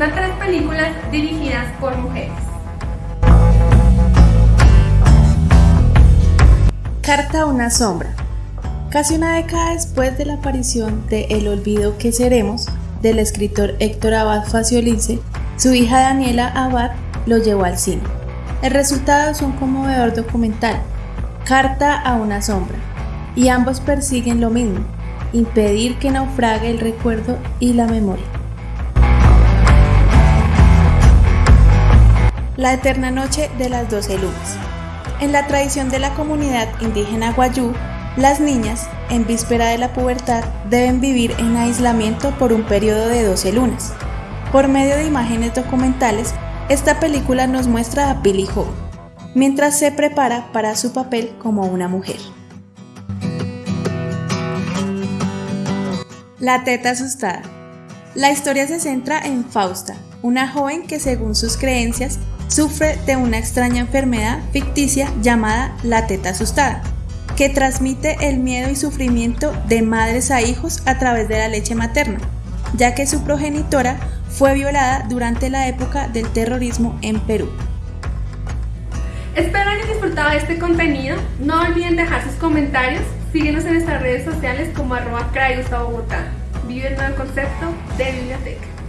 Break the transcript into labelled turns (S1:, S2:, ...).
S1: recomienda tres películas dirigidas por mujeres.
S2: Carta a una sombra. Casi una década después de la aparición de El olvido que seremos, del escritor Héctor Abad Faciolice, su hija Daniela Abad lo llevó al cine. El resultado es un conmovedor documental, Carta a una sombra, y ambos persiguen lo mismo, impedir que naufrague el recuerdo y la memoria. La eterna noche de las doce lunas. En la tradición de la comunidad indígena Guayú, las niñas, en víspera de la pubertad, deben vivir en aislamiento por un periodo de 12 lunas. Por medio de imágenes documentales, esta película nos muestra a Billy Howe, mientras se prepara para su papel como una mujer. La teta asustada. La historia se centra en Fausta, una joven que según sus creencias sufre de una extraña enfermedad ficticia llamada la teta asustada que transmite el miedo y sufrimiento de madres a hijos a través de la leche materna, ya que su progenitora fue violada durante la época del terrorismo en Perú.
S1: Espero hayan disfrutado de este contenido. No olviden dejar sus comentarios. Síguenos en nuestras redes sociales como arroba Bogotá. Vive el nuevo concepto de biblioteca.